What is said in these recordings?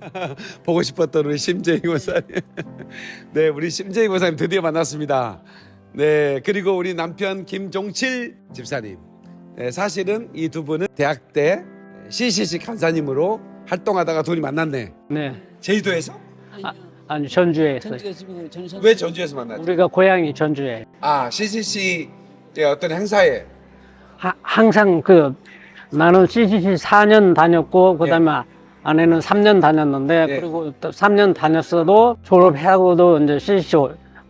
보고 싶었던 우리 심재희 고사님. 네, 우리 심재희 고사님 드디어 만났습니다. 네, 그리고 우리 남편 김종칠 집사님. 네, 사실은 이 두 분은 대학 때 CCC 간사님으로 활동하다가 둘이 만났네. 네. 제주도에서? 아, 아니 전주에 했어요. 전주가 집이고 저는 전왜 전주에서 만났죠? 우리가 고향이 전주에. 아, CCC의 어떤 행사에 하, 항상 그 나는 CCC 4년 다녔고 그다음에 아내는 3년 다녔는데 예. 그리고 또 3년 다녔어도 졸업하고도 이제 CCC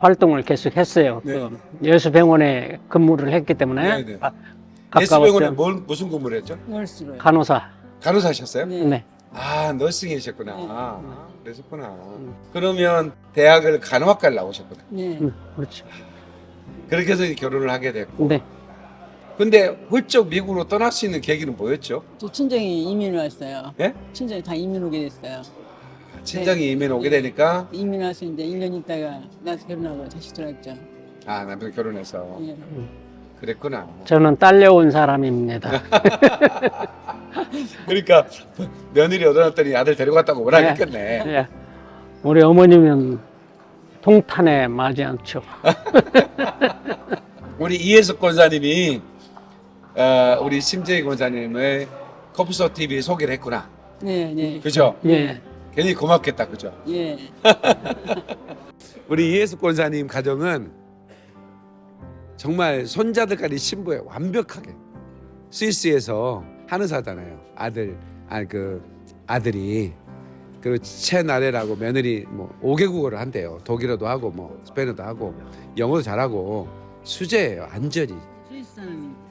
활동을 계속 했어요. 네. 그 예수병원에 근무를 했기 때문에 네, 네. 가- 예수병원에. 뭘, 무슨 근무를 했죠? 널스로요. 간호사. 간호사셨어요? 네. 네. 아, 너싱이셨구나. 네. 아, 그러셨구나. 그러면 대학을 간호학과를 나오셨구나. 네. 음, 그렇죠. 그렇게 해서 결혼을 하게 됐고. 네. 근데 훌쩍 미국으로 떠날 수 있는 계기는 뭐였죠? 저 친정이 이민 왔어요. 예? 친정이 다 이민 오게 됐어요. 친정이 이민 오게 되니까 이민 와서 이제 1년 있다가 나서 결혼하고 다시 들어왔죠. 아 남편 결혼해서 예. 그랬구나. 저는 딸려온 사람입니다. 그러니까 며느리 얻어놨더니 아들 데려갔다고 뭐라 네. 했겠네. 예. 우리 어머님은 통탄에 맞지 않죠. 우리 이혜숙 권사님이 어, 우리 심재희 권사님의 커프소 TV 소개를 했구나. 네, 네. 그죠? 예. 괜히 고맙겠다. 그죠? 예. 우리 이혜숙 권사님 가정은 정말 손자들까지 신부에 완벽하게 스위스에서 한의사잖아요. 아들, 아니 그 아들이 그리고 채나래라고 며느리 뭐 5개국어를 한대요. 독일어도 하고 뭐 스페인어도 하고 영어도 잘하고 수제예요. 완전히.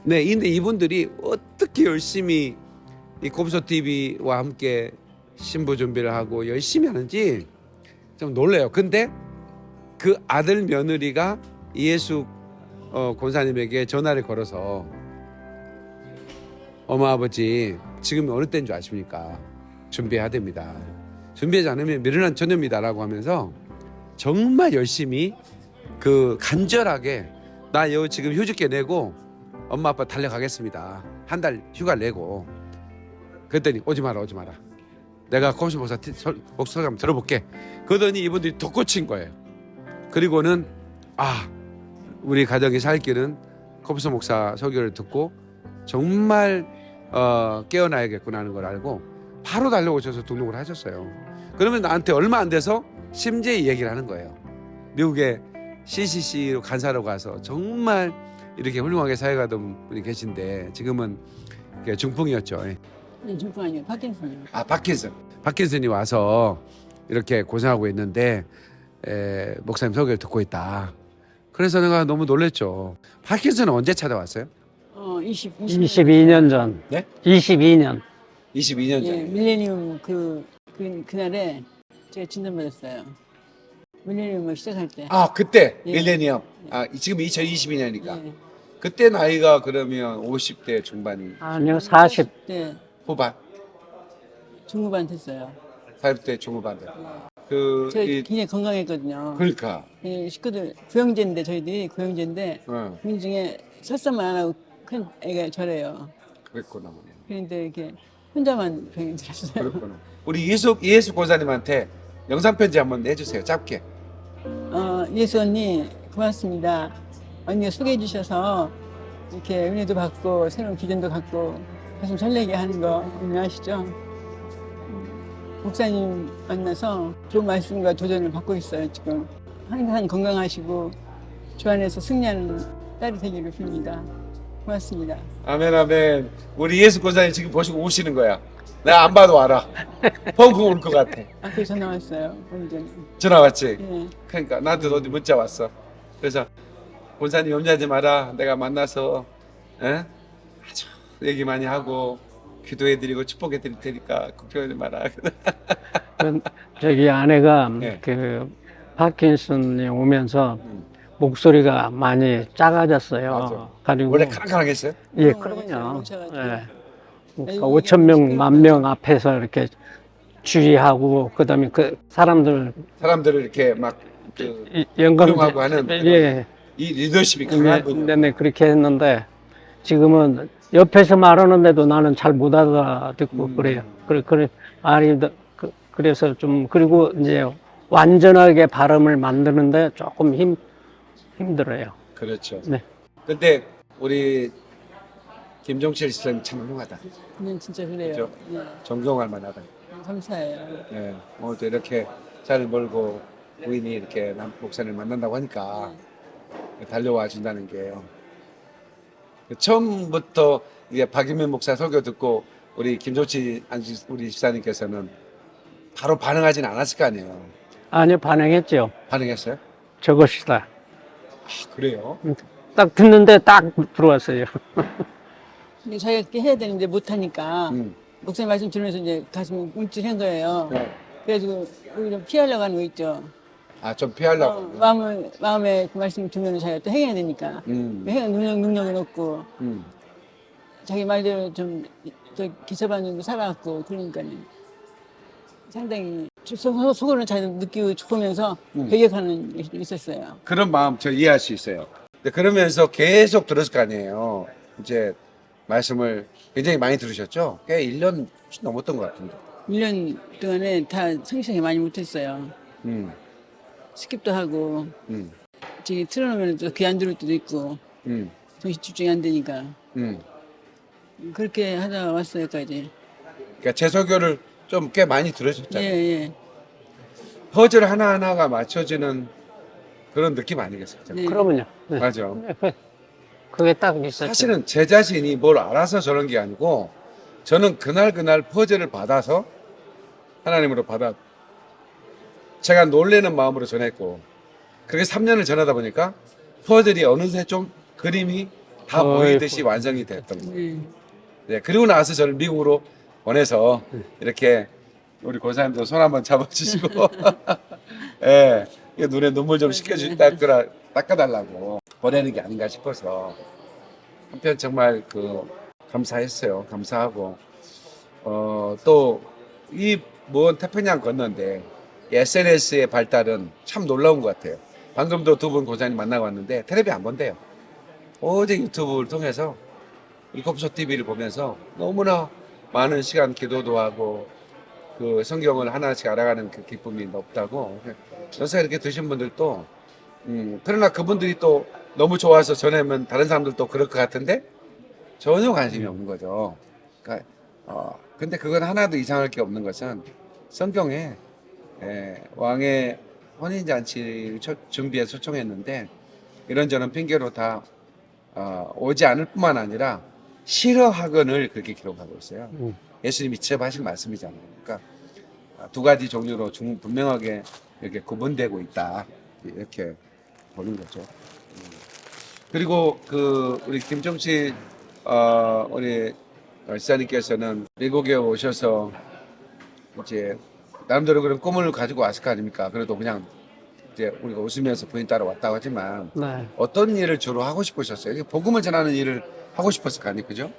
네, 근데 이분들이 어떻게 열심히 이 곱소 TV와 함께 신부 준비를 하고 열심히 하는지 좀 놀래요. 근데 그 아들 며느리가 이예수 어, 권사님에게 전화를 걸어서 어머 아버지 지금 어느 때인 줄 아십니까? 준비해야 됩니다. 준비하지 않으면 미련한 처녀입니다라고 하면서 정말 열심히 그 간절하게 나 여기 지금 휴직계 내고 엄마 아빠 달려가겠습니다. 한 달 휴가를 내고 그랬더니 오지 마라 오지 마라. 내가 코시 목사 목소리 한번 들어볼게. 그러더니 이분들이 더 꽂힌 거예요. 그리고는 아 우리 가정이 살 길은 코프스 목사 설교를 듣고 정말 어, 깨어나야겠구나 하는 걸 알고 바로 달려오셔서 등록을 하셨어요. 그러면 나한테 얼마 안 돼서 심재희 얘기를 하는 거예요. 미국에 CCC로 간사로 가서 정말 이렇게 훌륭하게 사회가던 분이 계신데 지금은 중풍이었죠. 예. 네, 중풍 아니에요. 파킨슨이요. 아 파킨슨 파킨슨이 와서 이렇게 고생하고 있는데 에, 목사님 소개를 듣고 있다. 그래서 내가 너무 놀랬죠. 파킨슨은 언제 찾아왔어요? 어, 20, 20 22년 전. 네? 22년. 22년 예, 전에. 밀레니움 그, 그 그날에 제가 진단받았어요. 밀레니움을 시작할 때. 아 그때 예. 밀레니엄. 아 지금 2022년이니까 예. 그때 나이가 그러면 50대 중반 아니요, 40. 네, 후반, 중후반 됐어요. 40대 중후반. 그 제가 이, 굉장히 건강했거든요. 그러니까. 예, 식구들 구형제인데 저희들이 구형제인데 어, 그 중에 설사만 안 하고 큰 애가 저래요. 그랬구나. 그런데 이렇게 혼자만 병이 들었어요. 그렇구나. 우리 이예수 이예수 권사님한테 영상 편지 한번 해주세요. 짧게. 어, 예수 언니 고맙습니다. 언니가 소개해 주셔서 이렇게 은혜도 받고 새로운 기준도 갖고 가슴 설레게 하는 거 언니 아시죠? 음, 목사님 만나서 좋은 말씀과 도전을 받고 있어요 지금. 항상 건강하시고 주 안에서 승리하는 딸이 되기를 빕니다. 고맙습니다. 아멘 아멘. 우리 예수 권사님 지금 보시고 우시는 거야. 내가 안 봐도 알아. 펑펑 울것 같아. 앞에 전화 왔어요. 전화 왔지. 예. 그러니까 나한테 어디 문자 왔어. 그래서 권사님 염려하지 마라. 내가 만나서 에? 아주 얘기 많이 하고 기도해드리고 축복해드릴 테니까 걱정하지 마라. 그, 저기 아내가 네. 그 파킨슨이 오면서 음. 목소리가 많이 작아졌어요. 맞아. 가지고 원래 카랑카랑했어요? 예, 어, 그럼요. 뭉쳐가지고. 예. 그러니까 이게 5천 명, 시끄럽다. 만명 앞에서 이렇게 주의하고 그다음에 그 사람들 사람들을 이렇게 막그 이- 영광 훌륭하고 하는 예, 이 리더십이 강한 네, 분이요. 네, 네, 그렇게 했는데 지금은 옆에서 말하는데도 나는 잘 못 알아듣고 음. 그래요. 그래, 그래, 아니, 그, 그래서 좀 그리고 이제 완전하게 발음을 만드는데 조금 힘 힘들어요. 그렇죠. 네. 근데 우리 김종철 씨는 참 훌륭하다. 네, 진짜 그래요. 그죠? 네, 존경할 만하다. 감사해요. 예, 오늘도 이렇게 차를 몰고 부인이 이렇게 남 목사를 만난다고 하니까 달려와 준다는 게요. 처음부터 이게 박인민 목사 설교 듣고 우리 김조치 안지- 우리 집사님께서는 바로 반응하진 않았을 거 아니에요. 아니요 반응했죠. 반응했어요? 저것이다. 아, 그래요? 딱 듣는데 딱 들어왔어요. 근데 자기가 그렇게 해야 되는데 못하니까 음. 목사님 말씀 들으면서 이제 가슴이 움찔한 거예요. 네. 그래가지고 오히려 피하려고 하는 거 있죠. 아, 좀 어, 피하려고. 마음을, 마음에 그 말씀 들으면 자기가 또 행해야 되니까. 음. 행할 능력, 능력은 없고, 음. 자기 말대로 좀, 저 기사반응도 살아왔고, 그러니까요. 상당히 속- 속으로는 잘 느끼고 싶으면서 음. 배격하는 게좀 있었어요. 그런 마음 저 이해할 수 있어요. 근데 그러면서 계속 들었을 거 아니에요. 이제 말씀을 굉장히 많이 들으셨죠? 꽤 1년 넘었던 것 같은데. 1년 동안에 다 성실하게 많이 못했어요. 음, 스킵도 하고, 음, 저기 틀어놓으면 또 귀안 들을 때도 있고, 음, 정신 집중이 안 되니까. 음. 그렇게 하다 왔어요, 여기까지. 그러니까 제 설교를 좀 꽤 많이 예, 들으셨잖아요. 예. 퍼즐 하나하나가 맞춰지는 그런 느낌 아니겠어요? 네. 그러면요. 네. 맞아. 그게 딱 있었죠. 사실은 제 자신이 뭘 알아서 저런 게 아니고 저는 그날 그날 퍼즐을 받아서 하나님으로 받아 제가 놀래는 마음으로 전했고 그렇게 3년을 전하다 보니까 퍼즐이 어느새 좀 그림이 다 어이구. 보이듯이 완성이 됐던 거예요. 예. 네, 그리고 나서 저를 미국으로 보내서 이렇게 우리 고사님도 손 한번 잡아주시고 예, 이 눈에 눈물 좀 식혀주 닦으라 닦아달라고 보내는 게 아닌가 싶어서 한편 정말 그 감사했어요. 감사하고 어, 또 이 먼 태평양 건너는데 SNS의 발달은 참 놀라운 것 같아요. 방금도 두 분 고사님 만나고 왔는데 텔레비 안 본대요. 오직 유튜브를 통해서 일곱쇼 TV를 보면서 너무나 많은 시간 기도도 하고 그 성경을 하나씩 알아가는 그 기쁨이 높다고 연세 이렇게 드신 분들도 음, 그러나 그분들이 또 너무 좋아서 전하면 다른 사람들도 그럴 것 같은데 전혀 관심이 없는 거죠. 그러니까 어, 근데 그건 하나도 이상할 게 없는 것은 성경에 예, 왕의 혼인잔치를 초- 준비해서 초청했는데 이런저런 핑계로 다 어, 오지 않을 뿐만 아니라 싫어하건을 그렇게 기록하고 있어요. 음. 예수님이 직접 하신 말씀이잖아요. 그러니까 아, 두 가지 종류로 중- 분명하게 이렇게 구분되고 있다. 이렇게 보는 거죠. 음. 그리고 그 우리 김정치 어, 우리 지사님께서는 미국에 오셔서 이제 나름대로 그런 꿈을 가지고 왔을 거 아닙니까? 그래도 그냥 이제 우리가 웃으면서 부인 따라 왔다고 하지만 네. 어떤 일을 주로 하고 싶으셨어요? 복음을 전하는 일을 하고 싶었을 거 아니에요, 그죠?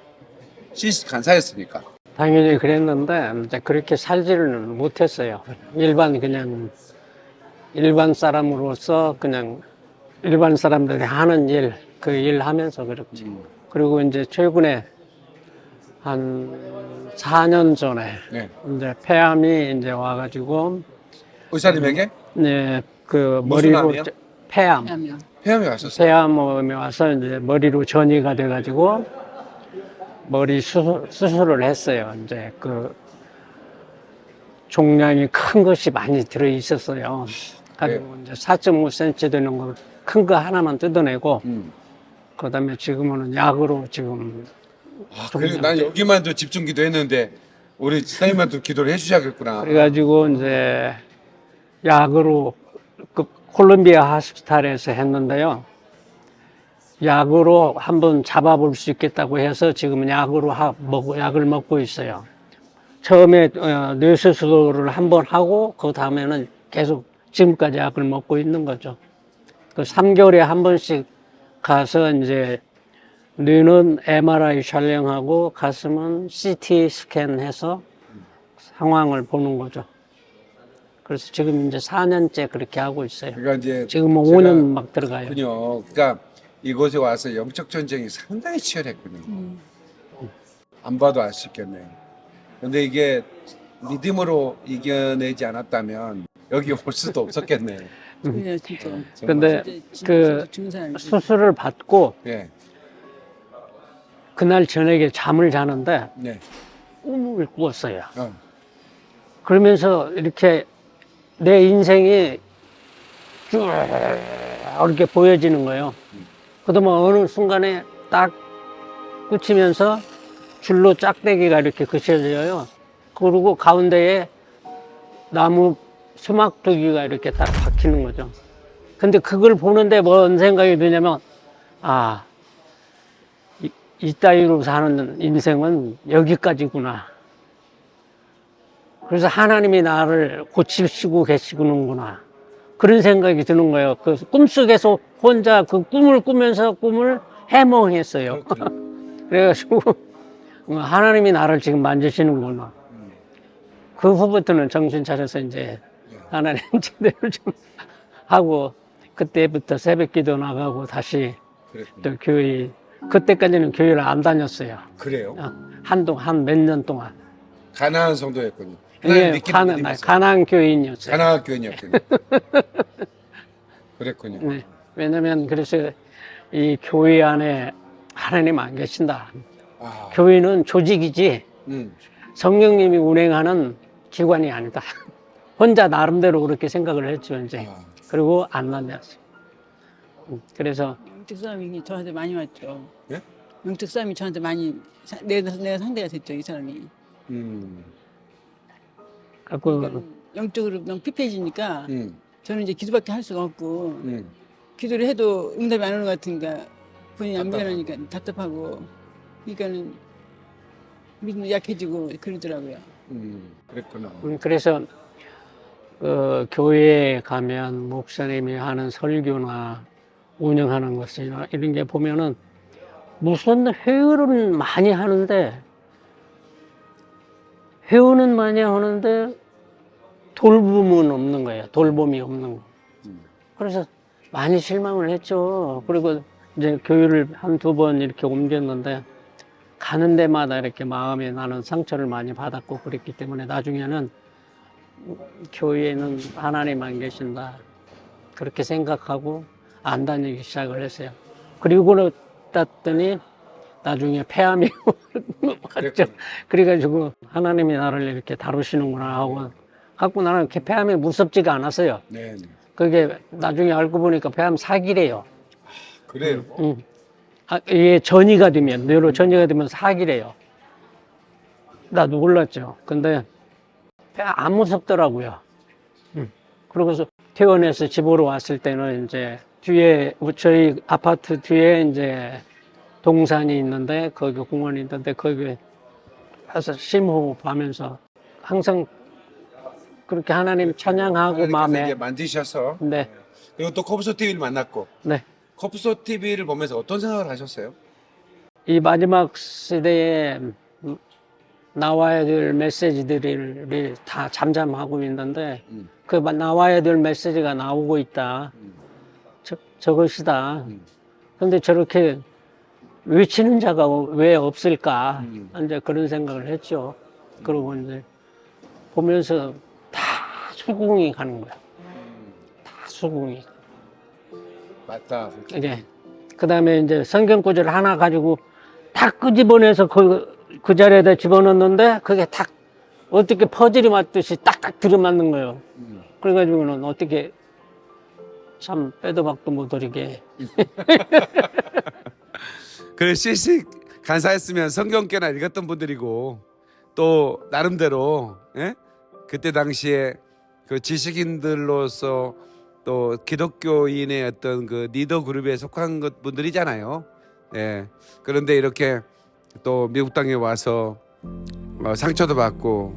시스 간사였으니까. 당연히 그랬는데 이제 그렇게 살지는 못했어요. 일반 그냥 일반 사람으로서 그냥 일반 사람들이 하는 일, 그 일 하면서 그렇지. 그리고 이제 최근에 한 4년 전에 네. 이제 폐암이 이제 와가지고 의사님에게 네, 그 무슨 머리로 암이요? 폐암. 폐암이 왔었어요. 폐암에 와서 이제 머리로 전이가 돼가지고 머리 수술, 수술을 했어요. 이제 그 종량이 큰 것이 많이 들어 있었어요. 가지고 이제 4.5cm 되는 거 큰 거 하나만 뜯어내고 음. 그다음에 지금은 약으로 지금 아, 그리고 난 여기만도 집중 기도했는데 우리 지사님한테 기도를 해주셔야겠구나. 그래가지고 이제 약으로 그 콜롬비아 하스피탈에서 했는데요. 약으로 한번 잡아볼 수 있겠다고 해서 지금 약으로 하, 먹, 약을 먹고 있어요. 처음에 어, 뇌수술을 한 번 하고 그 다음에는 계속 지금까지 약을 먹고 있는 거죠. 그 3개월에 한 번씩 가서 이제 뇌는 MRI 촬영하고 가슴은 CT 스캔해서 상황을 보는 거죠. 그래서 지금 이제 4년째 그렇게 하고 있어요. 그러니까 이제 지금 뭐 제가 5년 막 들어가요. 그렇군요. 그러니까 이곳에 와서 영적 전쟁이 상당히 치열했군요. 음. 안 봐도 알 수 있겠네요. 근데 이게 믿음으로 이겨내지 않았다면 여기 올 수도 없었겠네요. 그냥 진짜. 음. 근데 진짜 그. 수술을 받고 예, 그날 저녁에 잠을 자는데 네, 꿈을 꾸었어요. 어, 그러면서 이렇게 내 인생이 쭉 이렇게 보여지는 거예요. 그러면 어느 순간에 딱 꽂히면서 줄로 짝대기가 이렇게 그쳐져요. 그리고 가운데에 나무 수막 두 개가 이렇게 딱 박히는 거죠. 근데 그걸 보는데 뭔 생각이 드냐면, 아, 이, 이 따위로 사는 인생은 여기까지구나. 그래서 하나님이 나를 고치시고 계시는구나. 그런 생각이 드는 거예요. 그 꿈속에서 혼자 그 꿈을 꾸면서 꿈을 해몽했어요. 그렇군요. 그래가지고 어, 하나님이 나를 지금 만지시는구나. 음. 그 후부터는 정신 차려서 이제 하나님 제대로 좀 하고 그때부터 새벽 기도 나가고 다시 그랬군요. 또 교회 그때까지는 교회를 안 다녔어요. 그래요? 어, 한동 한 몇 년 동안. 가나안 성도였군요. 믿기는 가난. 가난 교인이었어요. 가나안 교인이었군요. 그랬군요. 네. 왜냐면 그래서 이 교회 안에 하나님 안 계신다. 아, 교회는 조직이지 음, 성령님이 운행하는 기관이 아니다. 혼자 나름대로 그렇게 생각을 했죠 이제. 아, 그리고 안 만났어요. 음, 그래서 영적 싸움이 저한테 많이 왔죠. 예? 영적 싸움이 저한테 많이 사- 내가, 내가 상대가 됐죠 이 사람이. 음, 갖고 그러니까 영적으로 너무 피폐해지니까 음, 저는 이제 기도밖에 할 수가 없고 음. 기도를 해도 응답이 안 오는 것 같으니까 본인이 안. 변하니까 답답하고 그러니까는 믿음이 약해지고 그러더라고요. 음, 그랬구나. 음, 그래서 그 교회에 가면 목사님이 하는 설교나 운영하는 것이나 이런 게 보면은 무슨 회의는 많이 하는데 회의는 많이 하는데 돌봄은 없는 거예요. 돌봄이 없는 거. 음. 그래서 많이 실망을 했죠. 그리고 이제 교회를 한 두 번 이렇게 옮겼는데 가는 데마다 이렇게 마음에 나는 상처를 많이 받았고 그랬기 때문에 나중에는 교회는 하나님 안 계신다. 그렇게 생각하고 안 다니기 시작을 했어요. 그리고 땄더니 나중에 폐암이 왔죠. 그래가지고 하나님이 나를 이렇게 다루시는구나 하고 갖고 나는 이렇게 폐암이 무섭지가 않았어요. 네, 네. 그게 나중에 알고 보니까 폐암 사기래요. 그래요. 응. 아, 이게 전이가 되면, 뇌로 전이가 되면 사기래요. 나도 몰랐죠. 근데 안 무섭더라고요. 응. 그러고서 퇴원해서 집으로 왔을 때는 이제 뒤에, 저희 아파트 뒤에 이제 동산이 있는데, 거기 공원이 있는데, 거기 가서 심호흡하면서 항상 그렇게 하나님 찬양하고 마음에, 이제 만지셔서 네, 그리고 또 코프소 TV를 만났고 네. 코프소 TV를 보면서 어떤 생각을 하셨어요? 이 마지막 시대에 나와야 될 메시지들이 다 잠잠하고 있는데 음. 그 나와야 될 메시지가 나오고 있다. 음. 저, 저것이다. 음. 그런데 저렇게 외치는 자가 왜 없을까? 음. 이제 그런 생각을 했죠. 그러고 이제 보면서 다 수긍이 가는 거야. 음, 다 수긍이. 맞다. 이제 그 다음에 이제 성경 구절 하나 가지고 다 끄집어내서 그, 그 자리에다 집어넣는데 그게 딱 어떻게 퍼즐이 맞듯이 딱딱 들어맞는 거예요. 음. 그래가지고는 어떻게 참 빼도 박도 못하게 그 실시 간사했으면 성경께나 읽었던 분들이고 또 나름대로 예? 그때 당시에 그 지식인들로서 또 기독교인의 어떤 그 리더 그룹에 속한 것 분들이잖아요. 예. 그런데 이렇게 또 미국 땅에 와서 어, 상처도 받고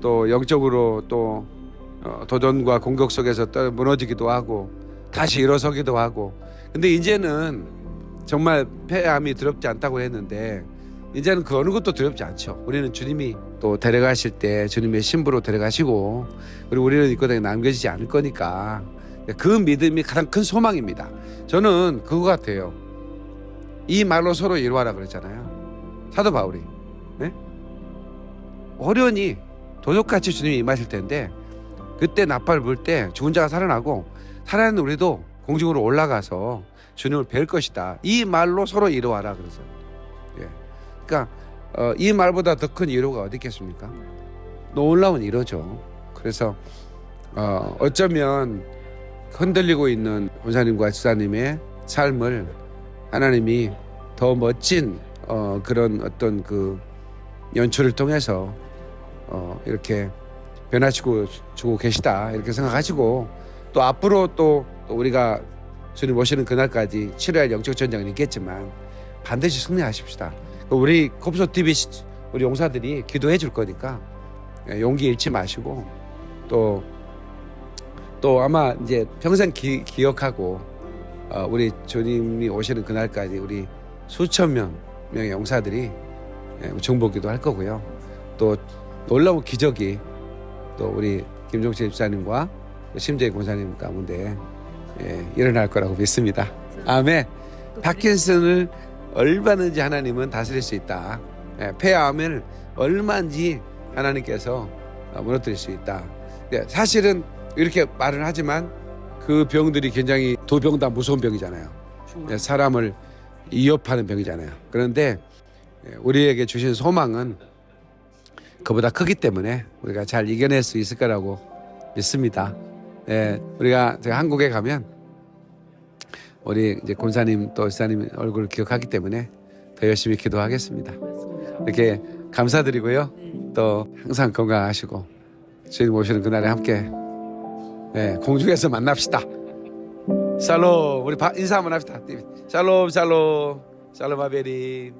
또 영적으로 또 어, 도전과 공격 속에서 또 무너지기도 하고 다시 일어서기도 하고 근데 이제는 정말 폐암이 두렵지 않다고 했는데 이제는 그 어느 것도 두렵지 않죠. 우리는 주님이 또 데려가실 때 주님의 신부로 데려가시고 그리고 우리는 이 땅에 남겨지지 않을 거니까 그 믿음이 가장 큰 소망입니다. 저는 그거 같아요. 이 말로 서로 이루하라 그랬잖아요. 사도 바울이 네? 어련히 도둑같이 주님이 임하실 텐데 그때 나팔을 불때 죽은 자가 살아나고 살아있는 우리도 공중으로 올라가서 주님을 뵐 것이다. 이 말로 서로 이루어라 그래서. 예. 그러니까 어, 이 말보다 더큰 위로가 어디 있겠습니까? 놀라운 위로죠. 그래서 어, 어쩌면 흔들리고 있는 원사님과 지사님의 삶을 하나님이 더 멋진 어, 그런 어떤 그 연출을 통해서 어, 이렇게 변화시고 주고 계시다 이렇게 생각하시고 또 앞으로 또, 또 우리가 주님 오시는 그날까지 치러야 할 영적 전쟁은 있겠지만 반드시 승리하십시다. 우리 kop소 TV 시- 우리 용사들이 기도해 줄 거니까 예, 용기 잃지 마시고 또 또 아마 이제 평생 기, 기억하고 어, 우리 주님이 오시는 그날까지 우리 수천 명 명의 용사들이 예, 정복기도 할 거고요. 또 놀라운 기적이 또 우리 김종철 집사님과 심재희 권사님 가운데 예, 일어날 거라고 믿습니다. 아멘. 파킨슨을 얼마든지 하나님은 다스릴 수 있다. 예, 폐암을 얼마든지 하나님께서 어, 무너뜨릴 수 있다. 예, 사실은 이렇게 말을 하지만 그 병들이 굉장히 두 병 다 무서운 병이잖아요. 예, 사람을 위협하는 병이잖아요. 그런데 예, 우리에게 주신 소망은 그보다 크기 때문에 우리가 잘 이겨낼 수 있을 거라고 믿습니다. 예, 우리가 제가 한국에 가면 우리 이제 권사님 또 지사님 얼굴을 기억하기 때문에 더 열심히 기도하겠습니다. 이렇게 감사드리고요. 또 항상 건강하시고 주님 오시는 그날에 함께 예, 공중에서 만납시다. 샬롬 우리 바- 인사 한번 합시다. 샬롬 샬롬 샬롬 아베림